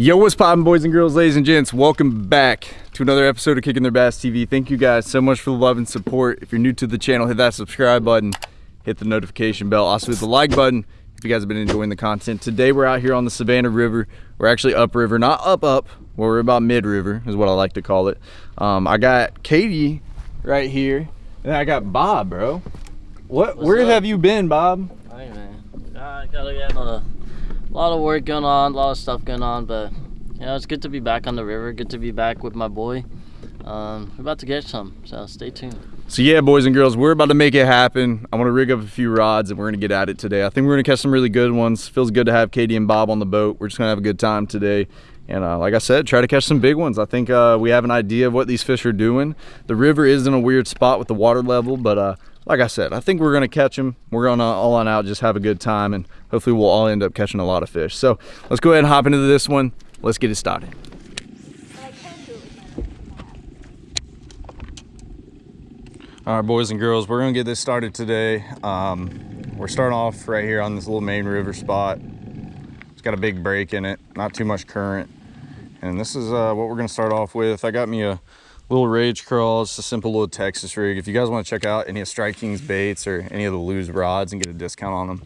Yo, what's poppin' boys and girls, ladies and gents? Welcome back to another episode of Kicking Their Bass TV. Thank you guys so much for the love and support. If you're new to the channel, hit that subscribe button, hit the notification bell, also hit the like button if you guys have been enjoying the content. Today we're out here on the Savannah River. We're actually upriver, not up up, where we're about mid-river is what I like to call it. Um, I got Katie right here, and I got Bob, bro. What? What's where up? have you been, Bob? Hey man, I gotta get a lot of, work going on, a lot of stuff going on, but you know it's good to be back on the river. Good to be back with my boy. Um, we're about to get some, so stay tuned. So yeah, boys and girls, we're about to make it happen. I want to rig up a few rods and we're gonna get at it today. I think we're gonna catch some really good ones. Feels good to have Katie and Bob on the boat. We're just gonna have a good time today. And uh, like I said, try to catch some big ones. I think uh, we have an idea of what these fish are doing. The river is in a weird spot with the water level, but uh, like I said, I think we're gonna catch them. We're gonna all on out, just have a good time, and hopefully we'll all end up catching a lot of fish. So let's go ahead and hop into this one. Let's get it started. All right, boys and girls, we're gonna get this started today. Um, we're starting off right here on this little main river spot. It's got a big break in it, not too much current. And this is uh, what we're gonna start off with. I got me a little rage craw, a simple little Texas rig. If you guys wanna check out any of Strike King's baits or any of the Lew's rods and get a discount on them,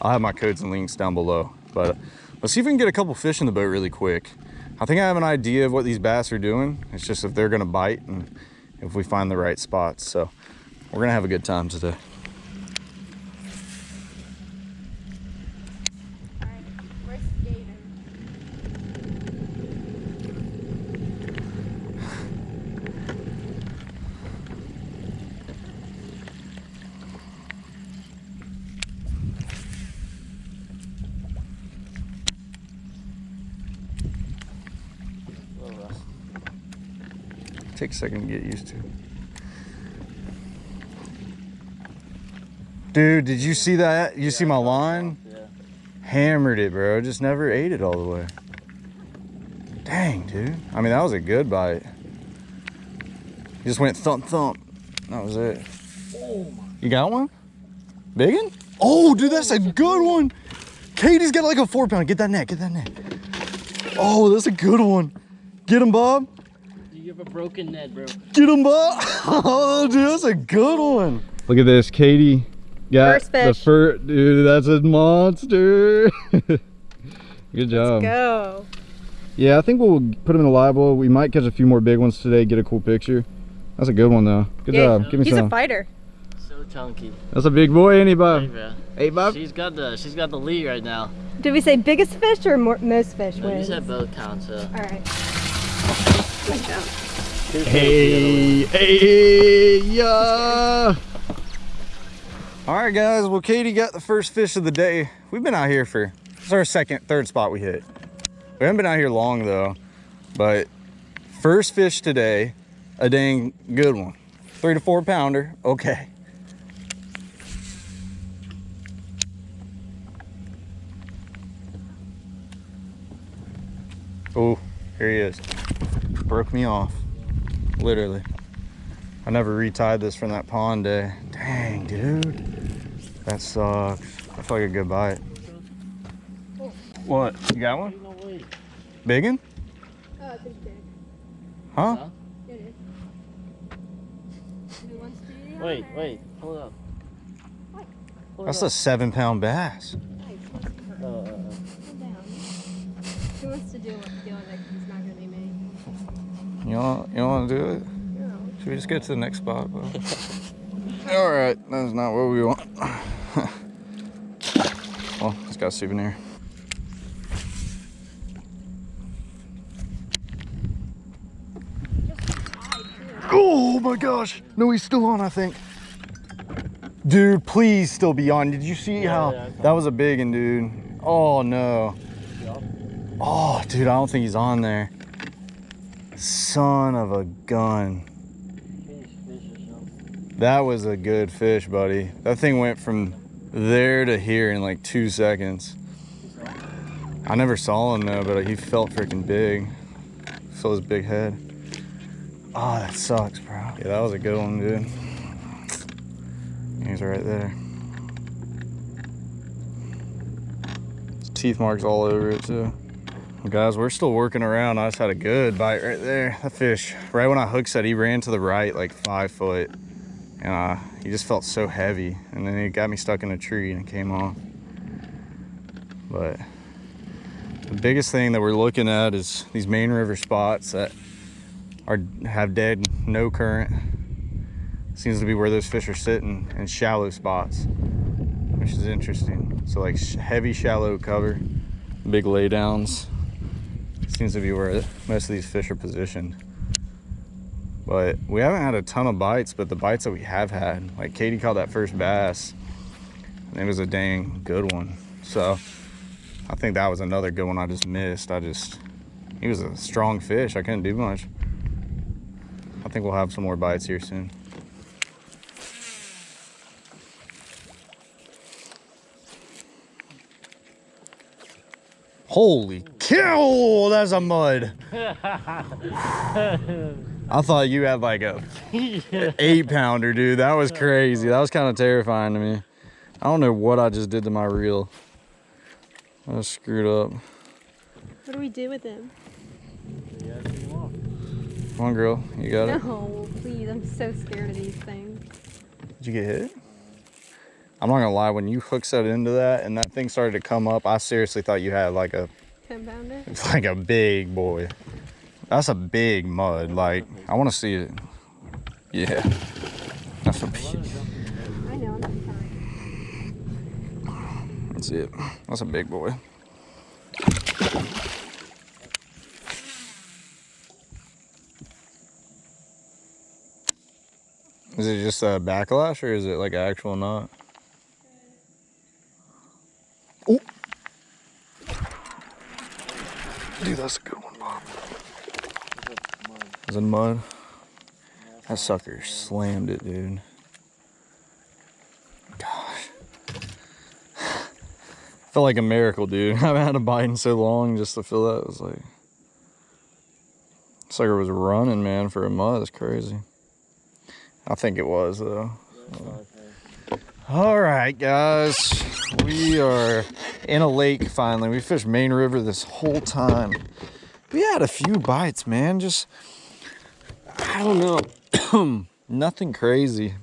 I'll have my codes and links down below. But uh, let's see if we can get a couple fish in the boat really quick. I think I have an idea of what these bass are doing. It's just if they're gonna bite and if we find the right spots. So we're gonna have a good time today. Take a second to get used to. Dude, did you see that? You see my line? Yeah. Hammered it, bro. Just never ate it all the way. Dang, dude. I mean, that was a good bite. Just went thump thump. That was it. You got one? Big one? Oh, dude, that's a good one. Katie's got like a four pound. Get that net. Get that net. Oh, that's a good one. Get him, Bob. You have a broken net, bro. Get him, Bob. Oh, dude, that's a good one. Look at this. Katie got First the fish. first. Dude, that's a monster. good job. Let's go. Yeah, I think we'll put him in the live well. We might catch a few more big ones today, get a cool picture. That's a good one, though. Good Yeah, job. Give me He's some. a fighter. So chunky. That's a big boy, ain't he, Hey, Bob? Hey, Bob. She's got the, she's got the lead right now. Did we say biggest fish or more, most fish No, you wins? said both counts, so. Alright. two fish the Hey, hey, yeah. All right, guys. Well, Katie got the first fish of the day. We've been out here for, it's our second, third spot we hit. We haven't been out here long, though. But first fish today, a dang good one. Three to four pounder, okay. Oh, here he is. Broke me off, literally. I never retied this from that pond day. Dang, dude. That sucks. I feel like a good bite. What? You got one? No. Big one? Oh, it's big. Huh? Huh? It is. Who wants to do the Wait, wait, hold up. Hold That's up. a seven pound bass. Hey, Uh, uh, uh. calm down. Who wants to do it? Deal with it 'cause it's not gonna be me. You want, you want to do it? No. Should we just get to the next spot? bro? All right, that's not what we want. well, it's got a souvenir. Oh my gosh. No, he's still on, I think. Dude, please still be on. Did you see Yeah, how yeah, that was a big one, dude? Oh no. Oh, dude, I don't think he's on there. Son of a gun. That was a good fish, buddy. That thing went from there to here in like two seconds. I never saw him though, but he felt freaking big. Saw his big head. Oh, that sucks, bro. Yeah, that was a good one, dude. He's right there. Teeth marks all over it too. Guys, we're still working around. I just had a good bite right there. That fish, right when I hook set, he ran to the right like five foot. And uh, he just felt so heavy. And then he got me stuck in a tree and it came off. But the biggest thing that we're looking at is these main river spots that are have dead, no current. Seems to be where those fish are sitting in shallow spots, which is interesting. So like heavy shallow cover, big laydowns. Seems to be where most of these fish are positioned. But we haven't had a ton of bites, but the bites that we have had, like Katie caught that first bass, and it was a dang good one. So I think that was another good one I just missed. I just, he was a strong fish. I couldn't do much. I think we'll have some more bites here soon. Holy cow, that's a mud. I thought you had like a eight pounder, dude. That was crazy. That was kind of terrifying to me. I don't know what I just did to my reel. I was screwed up. What do we do with him? Come on, girl. You got it. No, please. I'm so scared of these things. Did you get hit? I'm not gonna lie, when you hook set into that and that thing started to come up, I seriously thought you had like a Ten pounder? it's like a big boy. That's a big mud. Like I wanna see it. Yeah. That's a big I know. That's it. That's a big boy. Is it just a backlash or is it like an actual knot? Oh! Dude, that's a good one, Bob. Is it mud? That sucker slammed it, dude. Gosh. Felt like a miracle, dude. I haven't had a bite in so long just to feel that. It was like. Sucker was running, man, for a mud. That's crazy. I think it was, though. All right, guys. We are in a lake finally. We fished Main River this whole time. We had a few bites, man. Just, I don't know. Nothing crazy.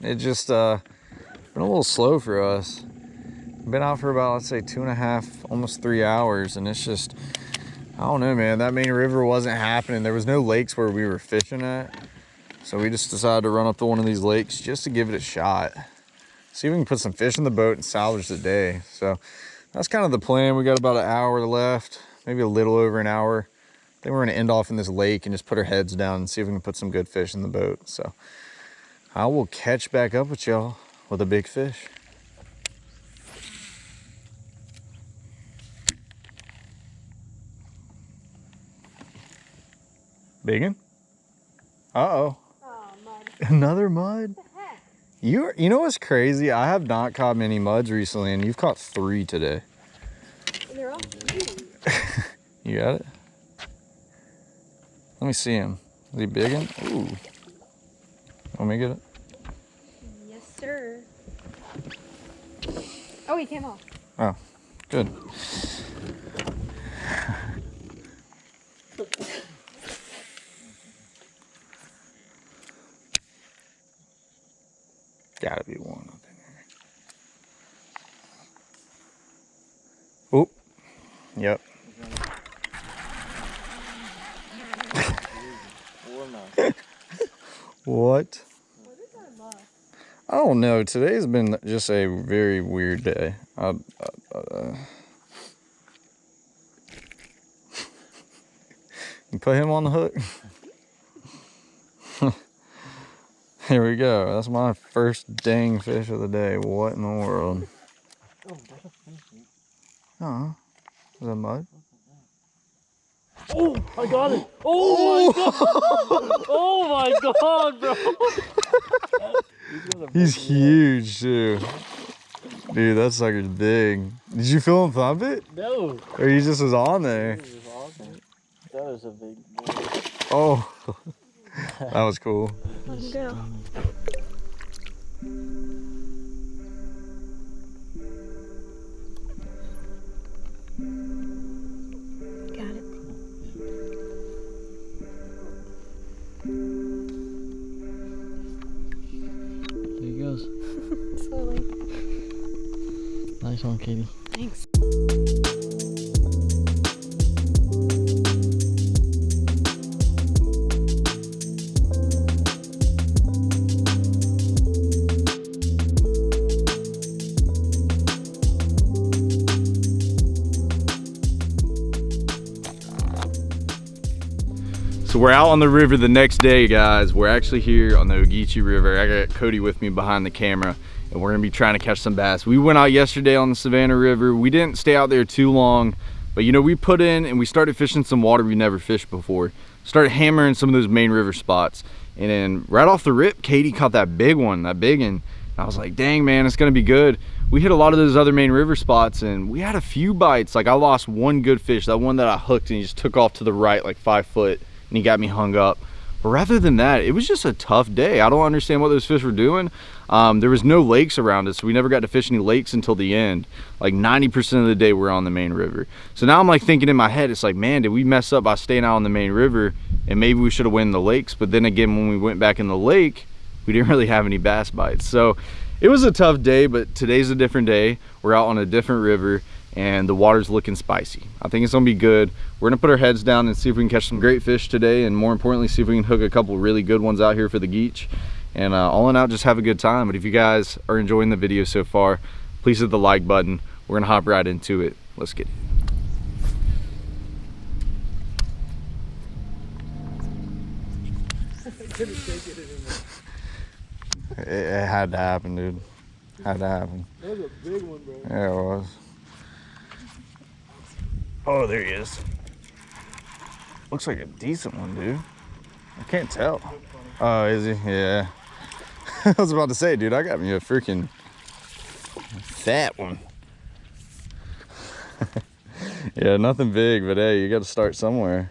It just, uh, been a little slow for us. Been out for about, let's say, two and a half, almost three hours. And it's just, I don't know, man. That Main River wasn't happening. There was no lakes where we were fishing at. So we just decided to run up to one of these lakes just to give it a shot. See if we can put some fish in the boat and salvage the day. So that's kind of the plan. We got about an hour left, maybe a little over an hour. Then we're gonna end off in this lake and just put our heads down and see if we can put some good fish in the boat. So I will catch back up with y'all with a big fish. Biggin? Uh-oh. Oh, mud. Another mud? What the heck? You you know what's crazy? I have not caught many muds recently, and you've caught three today. And they're all. You got it? Let me see him. Is he big biggin? Ooh. Want me get it? Yes, sir. Oh, he came off. Oh, good. Gotta be one up in there. Oop. Yep. What? I don't know. Today's been just a very weird day. I, uh, uh, you put him on the hook. Here we go. That's my first dang fish of the day. What in the world? Oh, is that mud? Oh, I got it. Oh, my god. Oh my god, bro. He's huge too. Dude, that sucker's big. Did you feel him thump it? No. Or he just was on there? This awesome. That was a big boy. Oh, that was cool. Let him go. Got it. There he goes. Slowly. Nice one, Katie. Thanks. We're out on the river the next day, guys. We're actually here on the Ogeechee River. I got Cody with me behind the camera, and we're gonna be trying to catch some bass. We went out yesterday on the Savannah River. We didn't stay out there too long, but you know, we put in and we started fishing some water we never fished before. Started hammering some of those main river spots. And then right off the rip, Katie caught that big one, that big one. I was like, dang man, it's gonna be good. We hit a lot of those other main river spots and we had a few bites. Like I lost one good fish, that one that I hooked and he just took off to the right like five foot and he got me hung up. But rather than that, it was just a tough day. I don't understand what those fish were doing. Um, there was no lakes around us. So we never got to fish any lakes until the end. Like 90% of the day we're on the main river. So now I'm like thinking in my head, it's like, man, did we mess up by staying out on the main river? And maybe we should have went in the lakes. But then again, when we went back in the lake, we didn't really have any bass bites. So it was a tough day, but today's a different day. We're out on a different river and the water's looking spicy. I think it's gonna be good. We're gonna put our heads down and see if we can catch some great fish today and more importantly, see if we can hook a couple really good ones out here for the Geech. And uh, all in all, just have a good time. But if you guys are enjoying the video so far, please hit the like button. We're gonna hop right into it. Let's get it. It, it had to happen, dude. Had to happen. That was a big one, bro. Yeah, it was. Oh, there he is. Looks like a decent one, dude. I can't tell. Oh, is he? Yeah. I was about to say, dude, I got me a freaking fat one. yeah, nothing big, but hey, you got to start somewhere.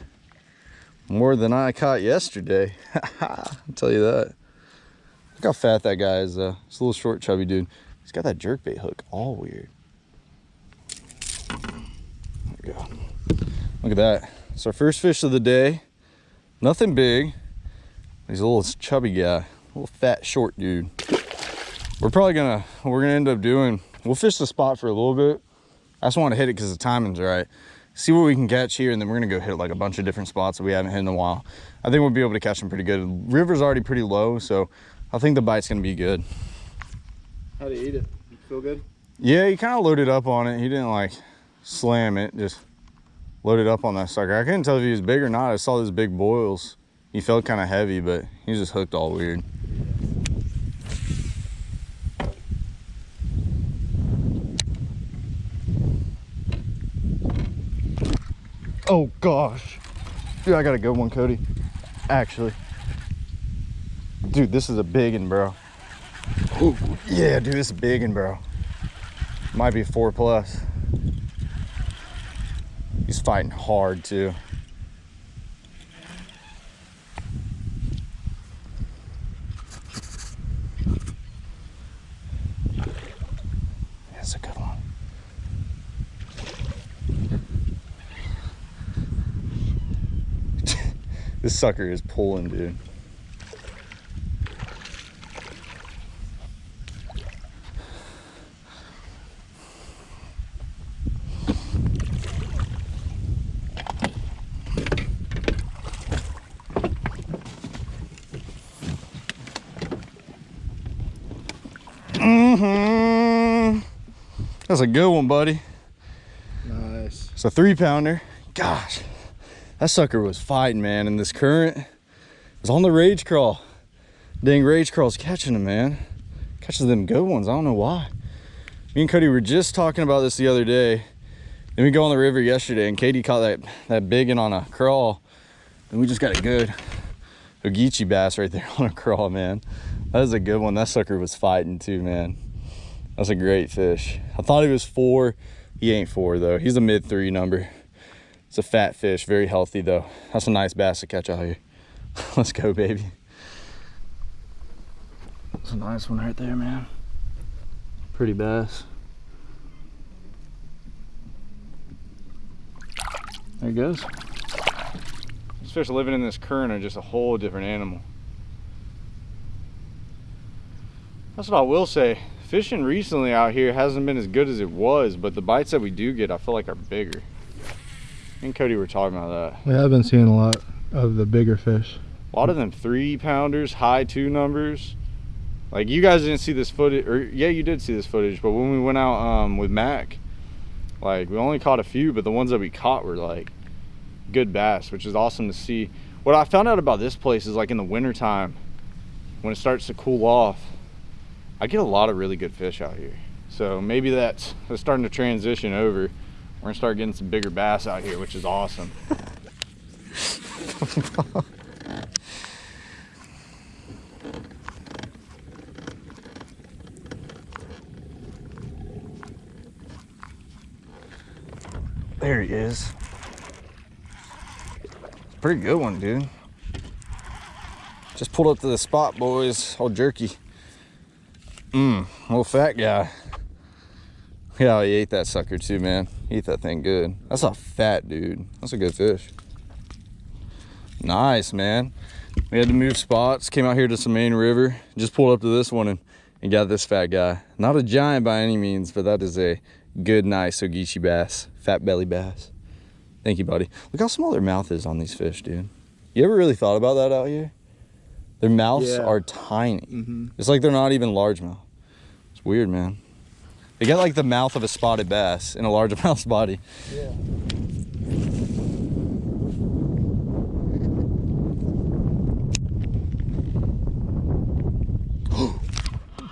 More than I caught yesterday. I'll tell you that. Look how fat that guy is, though. He's a little short, chubby dude. He's got that jerkbait hook all weird. There we go. Look at that. It's our first fish of the day. Nothing big. He's a little chubby guy, a little fat, short dude. We're probably gonna, we're gonna end up doing, we'll fish the spot for a little bit. I just want to hit it because the timing's right. See what we can catch here, and then we're gonna go hit like a bunch of different spots that we haven't hit in a while. I think we'll be able to catch them pretty good. The river's already pretty low, so I think the bite's gonna be good. How do you eat it? You feel good? Yeah, he kind of loaded up on it. He didn't like slam it, just loaded up on that sucker. I couldn't tell if he was big or not. I saw those big boils. He felt kind of heavy, but he was just hooked all weird. Oh gosh. Dude, I got a good one, Cody. Actually. Dude, this is a big one, bro. Ooh, yeah, dude, this is a big one, bro. Might be four plus. He's fighting hard too. That's a good one. this sucker is pulling, dude. A good one, buddy. Nice. It's a three pounder. Gosh, that sucker was fighting, man. And this current was on the rage craw. Dang, rage craw's catching him, man. Catches them good ones. I don't know why. Me and Cody were just talking about this the other day. Then we go on the river yesterday, and Katie caught that that big one on a crawl, and we just got a good Ogeechee bass right there on a crawl, man. That was a good one. That sucker was fighting too, man. That's a great fish. I thought he was four. He ain't four though. He's a mid three number. It's a fat fish, very healthy though. That's a nice bass to catch out here. Let's go, baby. That's a nice one right there, man. Pretty bass. There he goes. These fish living in this current are just a whole different animal. That's what I will say. Fishing recently out here hasn't been as good as it was, but the bites that we do get, I feel like are bigger. And Cody were talking about that. We have been seeing a lot of the bigger fish. A lot of them three pounders, high two numbers. Like you guys didn't see this footage, or yeah, you did see this footage. But when we went out um, with Mac, like we only caught a few, but the ones that we caught were like good bass, which is awesome to see. What I found out about this place is like in the wintertime, when it starts to cool off, I get a lot of really good fish out here. So maybe that's, that's starting to transition over. We're gonna start getting some bigger bass out here, which is awesome. There he is. Pretty good one, dude. Just pulled up to the spot, boys. Old jerky. Mmm, little fat guy. Yeah, he ate that sucker too, man. He ate that thing good. That's a fat dude. That's a good fish. Nice, man. We had to move spots. Came out here to some main river. Just pulled up to this one and, and got this fat guy. Not a giant by any means, but that is a good, nice Ogeechee bass. Fat belly bass. Thank you, buddy. Look how small their mouth is on these fish, dude. You ever really thought about that out here? Their mouths Yeah. are tiny. Mm-hmm. It's like they're not even largemouth. It's weird, man. They got like the mouth of a spotted bass in a largemouth's body. Yeah.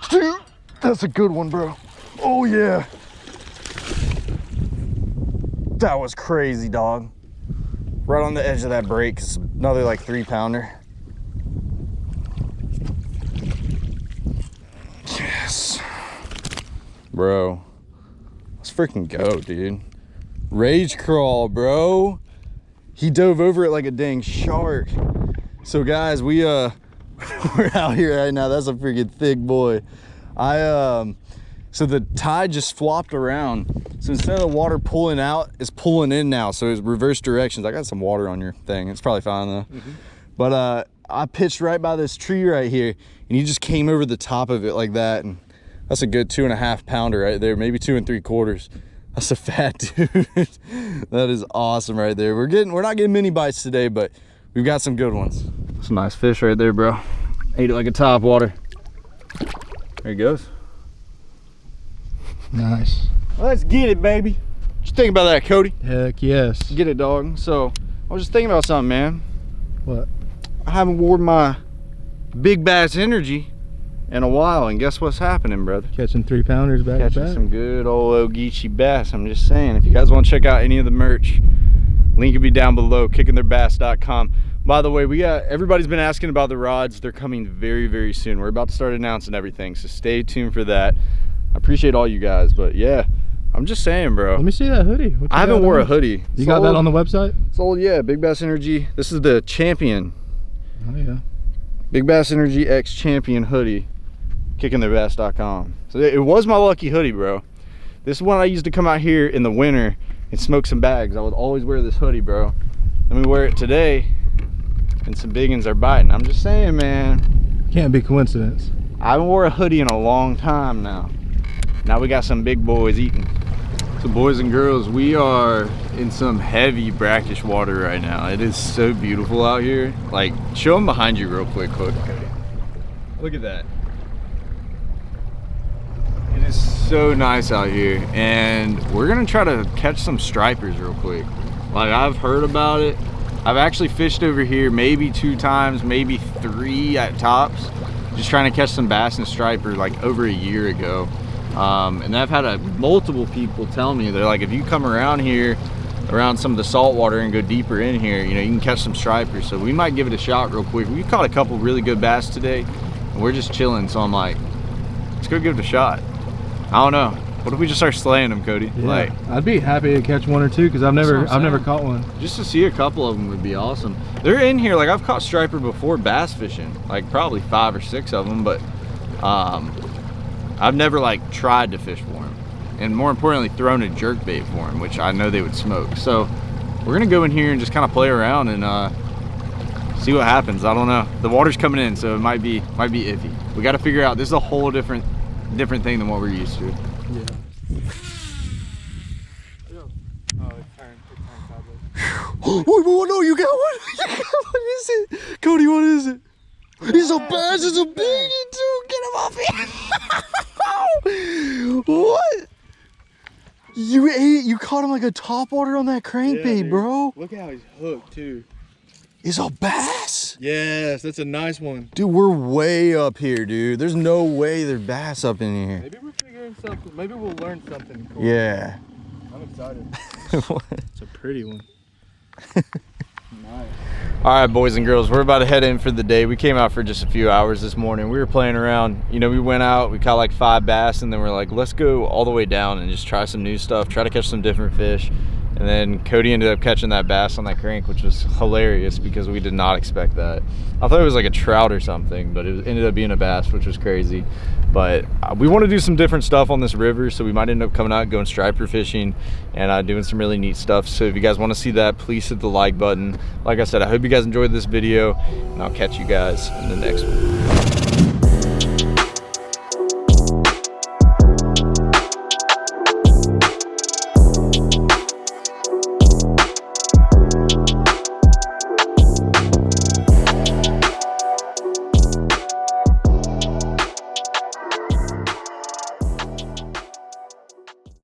Dude, that's a good one, bro. Oh yeah. That was crazy, dog. Right on the edge of that break. It's another like three pounder. Yes. Bro. Let's freaking go, dude. Rage craw, bro. He dove over it like a dang shark. So guys, we uh we're out here right now. That's a freaking thick boy. I um so the tide just flopped around. So instead of the water pulling out, it's pulling in now. So it's reverse directions. I got some water on your thing. It's probably fine though. But uh I pitched right by this tree right here and he just came over the top of it like that. And that's a good two and a half pounder right there, maybe two and three quarters. That's a fat dude. that is awesome right there. We're getting we're not getting mini bites today, but we've got some good ones. Some nice fish right there, bro. Ate it like a top water. There he goes. Nice. Let's get it, baby. What you think about that, Cody? Heck yes. Get it, dog. So, I was just thinking about something, man. What? I haven't worn my big bass energy in a while, and guess what's happening, brother? Catching three pounders back Catching back. some good old Ogeechee bass. I'm just saying, if you guys want to check out any of the merch, link will be down below, kickingtheirbass.com. By the way, we got everybody's been asking about the rods. They're coming very, very soon. We're about to start announcing everything, so stay tuned for that. I appreciate all you guys, but yeah, I'm just saying, bro. Let me see that hoodie. I haven't wore a hoodie. You got that on the website? Sold, yeah. Big Bass Energy. This is the Champion. Oh yeah. Big Bass Energy X Champion hoodie. Kickingtheirbass.com. So it was my lucky hoodie, bro. This is one I used to come out here in the winter and smoke some bags. I would always wear this hoodie, bro. Let me wear it today, and some biggins are biting. I'm just saying, man. Can't be coincidence. I haven't wore a hoodie in a long time now. Now we got some big boys eating. So boys and girls, we are in some heavy brackish water right now. It is so beautiful out here. Like, show them behind you real quick, Cody. Look at that. It is so nice out here. And we're gonna try to catch some stripers real quick. Like, I've heard about it. I've actually fished over here maybe two times, maybe three at tops. Just trying to catch some bass and striper like over a year ago. Um, and I've had a, multiple people tell me they're like, if you come around here, around some of the salt water and go deeper in here, you know, you can catch some stripers. So we might give it a shot real quick. We caught a couple really good bass today, and we're just chilling. So I'm like, let's go give it a shot. I don't know. What if we just start slaying them, Cody? Yeah. Like, I'd be happy to catch one or two because I've never I've never caught one. just to see a couple of them would be awesome. They're in here, like I've caught striper before bass fishing, like probably five or six of them, but um, I've never like tried to fish for them. And more importantly, thrown a jerk bait for them, which I know they would smoke. So we're gonna go in here and just kind of play around and uh, see what happens. I don't know. The water's coming in, so it might be might be iffy. We got to figure out. This is a whole different different thing than what we're used to. Yeah. Oh, it turned. It turned sideways. oh, wait, wait, no, you got one. You got one. What is it? Cody, what is it? He's a bass. It's a big one, too. Get him off here. what? You ate, you caught him like a top water on that crankbait, bro. Look how he's hooked too. It's a bass. Yes, that's a nice one. Dude, we're way up here, dude. There's no way there's bass up in here. Maybe we're figuring something. Maybe we'll learn something. Cool. Yeah. I'm excited. It's a pretty one. nice. All right, boys and girls, we're about to head in for the day. We came out for just a few hours this morning. We were playing around. You know, we went out, we caught like five bass, and then we're like, let's go all the way down and just try some new stuff, try to catch some different fish. And then Cody ended up catching that bass on that crank, which was hilarious because we did not expect that. I thought it was like a trout or something, but it ended up being a bass, which was crazy. But uh, we want to do some different stuff on this river, so we might end up coming out going striper fishing and uh, doing some really neat stuff. So if you guys want to see that, please hit the like button. Like I said, I hope you guys enjoyed this video, and I'll catch you guys in the next one.